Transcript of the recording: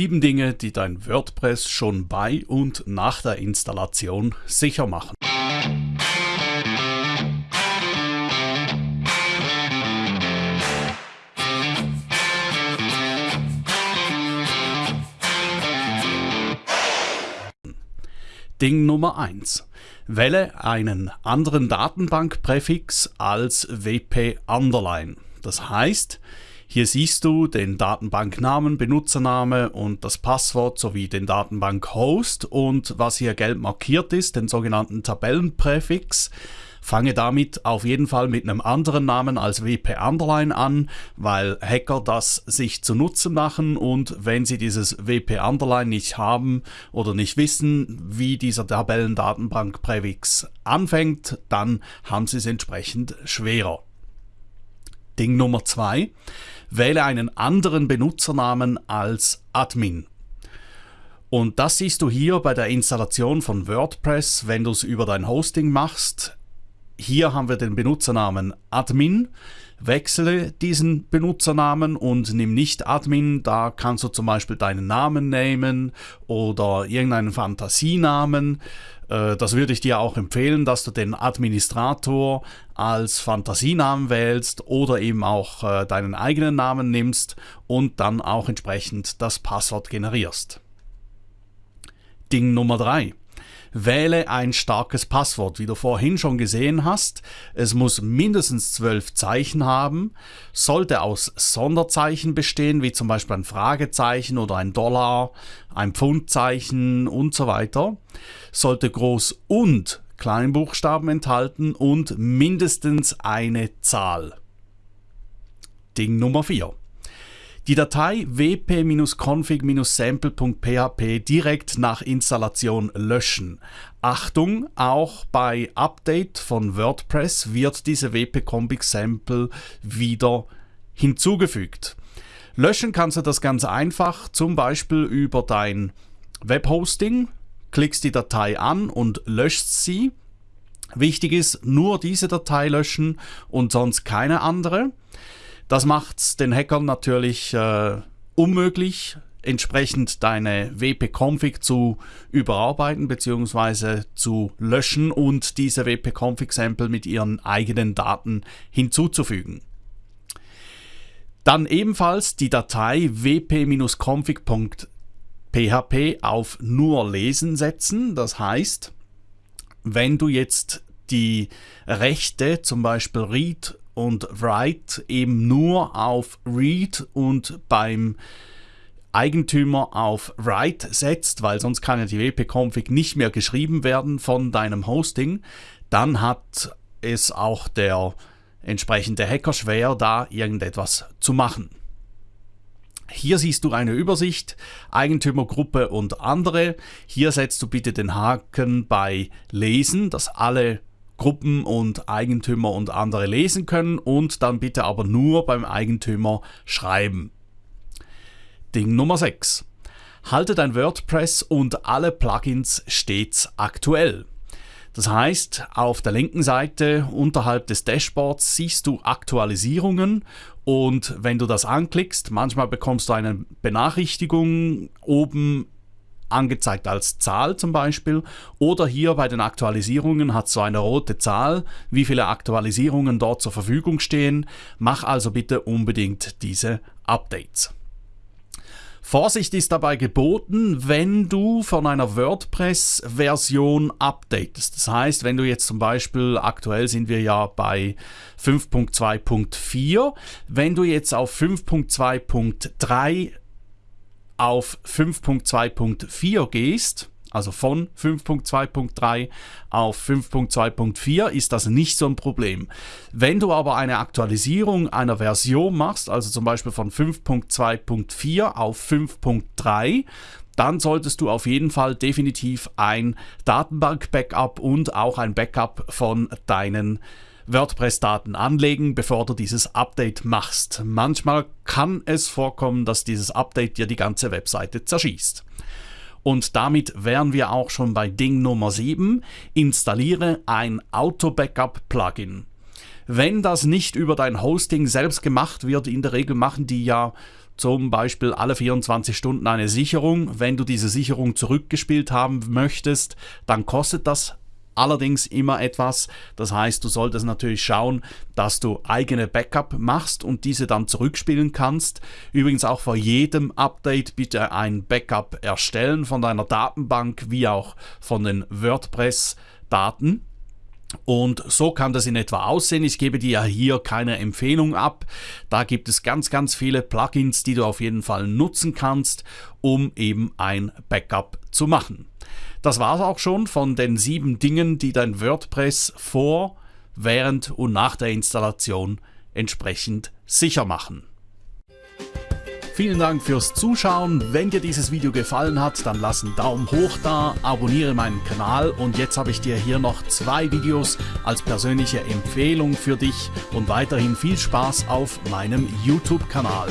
Sieben Dinge, die dein WordPress schon bei und nach der Installation sicher machen. Ding Nummer 1. Wähle einen anderen Datenbankpräfix als WP Underline. Das heißt, hier siehst du den Datenbanknamen, Benutzername und das Passwort sowie den Datenbankhost und was hier gelb markiert ist, den sogenannten Tabellenpräfix. Fange damit auf jeden Fall mit einem anderen Namen als WP Underline an, weil Hacker das sich zu Nutzen machen und wenn sie dieses WP Underline nicht haben oder nicht wissen, wie dieser Tabellendatenbankpräfix anfängt, dann haben sie es entsprechend schwerer. Ding Nummer zwei wähle einen anderen Benutzernamen als Admin. Und das siehst du hier bei der Installation von WordPress, wenn du es über dein Hosting machst. Hier haben wir den Benutzernamen Admin. Wechsle diesen Benutzernamen und nimm nicht Admin. Da kannst du zum Beispiel deinen Namen nehmen oder irgendeinen Fantasienamen. Äh, das würde ich dir auch empfehlen, dass du den Administrator als Fantasienamen wählst oder eben auch äh, deinen eigenen Namen nimmst und dann auch entsprechend das Passwort generierst. Ding Nummer 3. Wähle ein starkes Passwort. Wie du vorhin schon gesehen hast, es muss mindestens zwölf Zeichen haben, sollte aus Sonderzeichen bestehen, wie zum Beispiel ein Fragezeichen oder ein Dollar, ein Pfundzeichen und so weiter, sollte Groß- und Kleinbuchstaben enthalten und mindestens eine Zahl. Ding Nummer 4 die Datei wp-config-sample.php direkt nach Installation löschen. Achtung, auch bei Update von WordPress wird diese wp-config-sample wieder hinzugefügt. Löschen kannst du das ganz einfach, zum Beispiel über dein Webhosting, klickst die Datei an und löschst sie. Wichtig ist, nur diese Datei löschen und sonst keine andere. Das macht es den Hackern natürlich äh, unmöglich, entsprechend deine WP-Config zu überarbeiten bzw. zu löschen und diese WP-Config-Sample mit ihren eigenen Daten hinzuzufügen. Dann ebenfalls die Datei wp-config.php auf nur lesen setzen. Das heißt, wenn du jetzt die Rechte, zum Beispiel Read und Write eben nur auf Read und beim Eigentümer auf Write setzt, weil sonst kann ja die wp-config nicht mehr geschrieben werden von deinem Hosting, dann hat es auch der entsprechende Hacker schwer, da irgendetwas zu machen. Hier siehst du eine Übersicht, Eigentümergruppe und andere. Hier setzt du bitte den Haken bei Lesen, dass alle Gruppen und Eigentümer und andere lesen können und dann bitte aber nur beim Eigentümer schreiben. Ding Nummer 6. Halte dein WordPress und alle Plugins stets aktuell. Das heißt, auf der linken Seite unterhalb des Dashboards siehst du Aktualisierungen und wenn du das anklickst, manchmal bekommst du eine Benachrichtigung oben angezeigt als Zahl zum Beispiel. Oder hier bei den Aktualisierungen hat so eine rote Zahl, wie viele Aktualisierungen dort zur Verfügung stehen. Mach also bitte unbedingt diese Updates. Vorsicht ist dabei geboten, wenn du von einer WordPress-Version updatest. Das heißt, wenn du jetzt zum Beispiel, aktuell sind wir ja bei 5.2.4, wenn du jetzt auf 5.2.3 auf 5.2.4 gehst, also von 5.2.3 auf 5.2.4 ist das nicht so ein Problem. Wenn du aber eine Aktualisierung einer Version machst, also zum Beispiel von 5.2.4 auf 5.3, dann solltest du auf jeden Fall definitiv ein Datenbank-Backup und auch ein Backup von deinen WordPress-Daten anlegen, bevor du dieses Update machst. Manchmal kann es vorkommen, dass dieses Update dir die ganze Webseite zerschießt. Und damit wären wir auch schon bei Ding Nummer 7. Installiere ein Auto-Backup-Plugin. Wenn das nicht über dein Hosting selbst gemacht wird, in der Regel machen die ja zum Beispiel alle 24 Stunden eine Sicherung. Wenn du diese Sicherung zurückgespielt haben möchtest, dann kostet das allerdings immer etwas. Das heißt, du solltest natürlich schauen, dass du eigene Backup machst und diese dann zurückspielen kannst. Übrigens auch vor jedem Update bitte ein Backup erstellen von deiner Datenbank wie auch von den WordPress-Daten. Und so kann das in etwa aussehen. Ich gebe dir hier keine Empfehlung ab. Da gibt es ganz, ganz viele Plugins, die du auf jeden Fall nutzen kannst, um eben ein Backup zu machen. Das war es auch schon von den sieben Dingen, die dein WordPress vor, während und nach der Installation entsprechend sicher machen. Vielen Dank fürs Zuschauen. Wenn dir dieses Video gefallen hat, dann lass einen Daumen hoch da, abonniere meinen Kanal und jetzt habe ich dir hier noch zwei Videos als persönliche Empfehlung für dich und weiterhin viel Spaß auf meinem YouTube-Kanal.